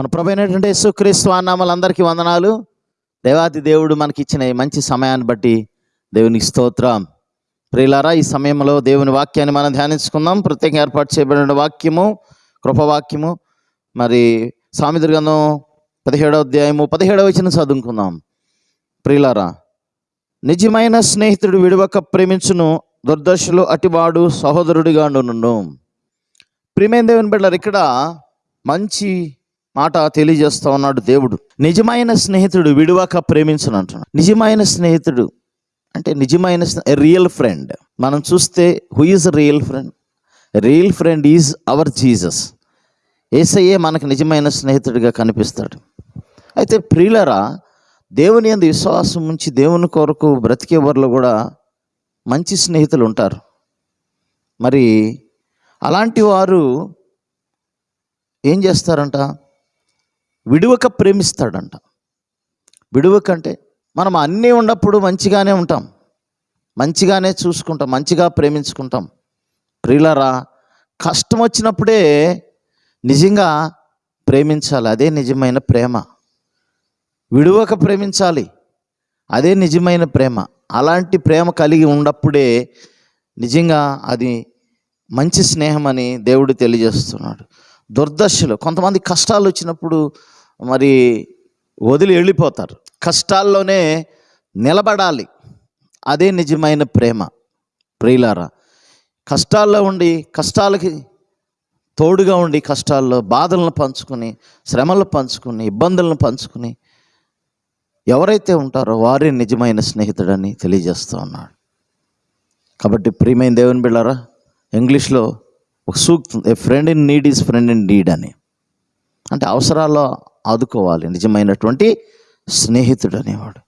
మన ప్రభు అయినటువంటి యేసుక్రీస్తు నామాలు అందరికీ వందనాలు. దేవాది దేవుడు మనకి ఇచ్చిన ఈ మంచి సమయాన్ని బట్టి దేవునికి స్తోత్రం. ప్రియులారా ఈ సమయంలో దేవుని వాక్యాన్ని మనం ధ్యానించుకుందాం. ప్రత్యేకంగా ఏర్పాటు చేయబడిన వాక్యము కృపవాక్యము. మరి సామెత గ్రంథం పదిహేడవ అధ్యాయము పదిహేడవ వచ్చిన చదువుకుందాం. ప్రియులారా నిజమైన స్నేహితుడు విడవక ప్రేమించును దుర్దశలు అటివాడు సహోదరుడిగా నుండు ప్రియమైన దేవుని బిడ్డలారు ఇక్కడ మంచి మాట తెలియజేస్తా ఉన్నాడు దేవుడు. నిజమైన స్నేహితుడు విడివాక ప్రేమించను అంటున్నాడు. నిజమైన స్నేహితుడు అంటే నిజమైన రియల్ ఫ్రెండ్ మనం చూస్తే who is real friend real friend is our Jesus ఏసయ్యే మనకు నిజమైన స్నేహితుడిగా కనిపిస్తాడు. అయితే ప్రియులరా దేవుని అందు విశ్వాసం ఉంచి దేవుని కొరకు బ్రతికే వారిలో కూడా మంచి స్నేహితులు ఉంటారు. మరి అలాంటి వారు ఏం చేస్తారంట? విడువక ప్రేమిస్తాడంట. విడువక అంటే మనం అన్నీ ఉన్నప్పుడు మంచిగానే ఉంటాం. మంచిగానే చూసుకుంటాం మంచిగా ప్రేమించుకుంటాం. ప్రియులరా కష్టం వచ్చినప్పుడే నిజంగా ప్రేమించాలి అదే నిజమైన ప్రేమ. విడువక ప్రేమించాలి అదే నిజమైన ప్రేమ. అలాంటి ప్రేమ కలిగి ఉన్నప్పుడే నిజంగా అది మంచి స్నేహం అని దేవుడు తెలియజేస్తున్నాడు. దుర్దశలు కొంతమంది కష్టాలు వచ్చినప్పుడు మరి వదిలి వెళ్ళిపోతారు. కష్టాల్లోనే నిలబడాలి. అదే నిజమైన ప్రేమ. ప్రియులారా కష్టాల్లో ఉండి కష్టాలకి తోడుగా ఉండి కష్టాల్లో బాధలను పంచుకొని శ్రమలను పంచుకొని ఇబ్బందులను పంచుకొని ఎవరైతే ఉంటారో వారే నిజమైన స్నేహితుడని తెలియజేస్తూ ఉన్నాడు. కాబట్టి ప్రియమైన దేవుని బిళ్ళారా ఇంగ్లీష్లో ఒక సూక్తి a friend in need is friend in need అని. అంటే అవసరాల్లో ఆదుకోవాలి. నిజమైనటువంటి స్నేహితుడు అనేవాడు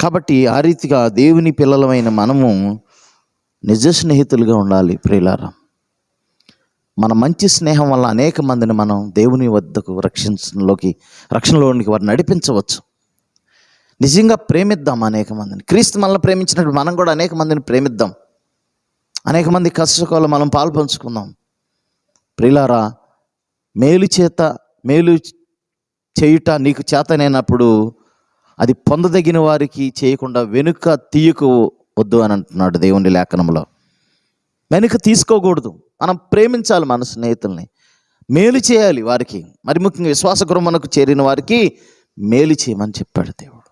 కాబట్టి ఆ రీతిగా దేవుని పిల్లలమైన మనము నిజ స్నేహితులుగా ఉండాలి ప్రియులారా. మన మంచి స్నేహం వల్ల అనేక మందిని మనం దేవుని వద్దకు రక్షించలోకి రక్షణలోనికి వారిని నడిపించవచ్చు. నిజంగా ప్రేమిద్దాం అనేక మందిని. క్రీస్తు మనల్ని ప్రేమించినట్టు మనం కూడా అనేక మందిని ప్రేమిద్దాం. అనేక మంది కష్టకాలు మనం పాల్పంచుకుందాం ప్రిలారా మేలు చేత మేలు చేయుట నీకు చేతనైనప్పుడు అది పొందదగిన వారికి చేయకుండా వెనుక తీయకు వద్దు అని అంటున్నాడు దేవుని లేఖనంలో. వెనుక తీసుకోకూడదు. మనం ప్రేమించాలి మన స్నేహితుల్ని. మేలు చేయాలి వారికి. మరి ముఖ్యంగా విశ్వాస గృహమునకు చేరిన వారికి మేలు చేయమని చెప్పాడు దేవుడు.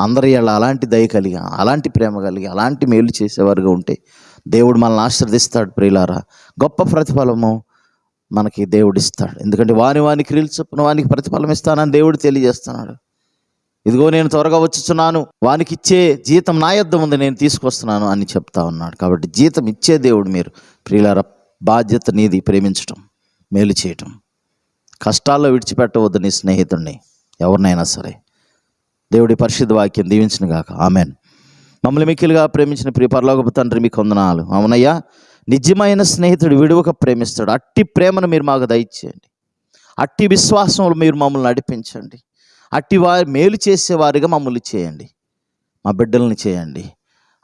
అందరి వాళ్ళ అలాంటి దయ కలిగి అలాంటి ప్రేమ కలిగి అలాంటి మేలు చేసేవారుగా ఉంటే దేవుడు మనల్ని ఆశీర్దిస్తాడు ప్రియులారా. గొప్ప ప్రతిఫలము మనకి దేవుడు ఇస్తాడు. ఎందుకంటే వాని వాని క్రియలు చొప్పున వానికి ప్రతిఫలం ఇస్తానని దేవుడు తెలియజేస్తున్నాడు. ఇదిగో నేను త్వరగా వచ్చుచున్నాను. వానికి ఇచ్చే జీతం నా యొద్ద ఉంది నేను తీసుకొస్తున్నాను అని చెప్తా ఉన్నాడు. కాబట్టి జీతం ఇచ్చే దేవుడు మీరు ప్రియులార బాధ్యత నీది ప్రేమించటం మేలు చేయటం. కష్టాల్లో విడిచిపెట్టవద్దు నీ స్నేహితుడిని ఎవరినైనా సరే. దేవుడి పరిశుద్ధ వాక్యం దీవించిన గాక ఆమెన్. మమ్మల్ని మిక్కిలుగా ప్రేమించిన ప్రియ పరలోకపు తండ్రి మీకు వందనాలు. అవునయ్యా నిజమైన స్నేహితుడు విడువక ప్రేమిస్తాడు. అట్టి ప్రేమను మీరు మాకు దయచేయండి. అట్టి విశ్వాసంలో మీరు మమ్మల్ని నడిపించండి. అట్టి వారి మేలు చేసేవారిగా మమ్మల్ని చేయండి. మా బిడ్డల్ని చేయండి.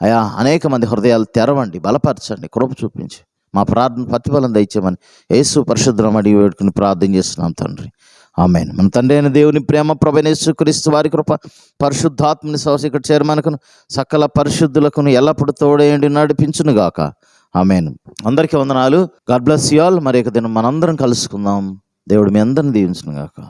అయా అనేక మంది హృదయాలు తెరవండి. బలపరచండి. కృప చూపించి మా ప్రార్థన ప్రతిఫలం దయచేయమని యేసు పరిశుద్ధం అడిగి వేడుకుని ప్రార్థన చేస్తున్నాం తండ్రి. ఆమె మన తండ్రి అయిన దేవుని ప్రేమ ప్రభనేసు క్రీస్తు వారి కృప పరిశుద్ధాత్మని సవసి ఇక్కడ చేరమనకును సకల పరిశుద్ధులకును ఎల్లప్పుడు తోడేయండి నడిపించునుగాక. గాక ఆమెన్. అందరికీ వందనాలు. God bless you all. మరి ఒక దినం మనందరం కలుసుకుందాం. దేవుడు మీ అందరిని దీవించును గాక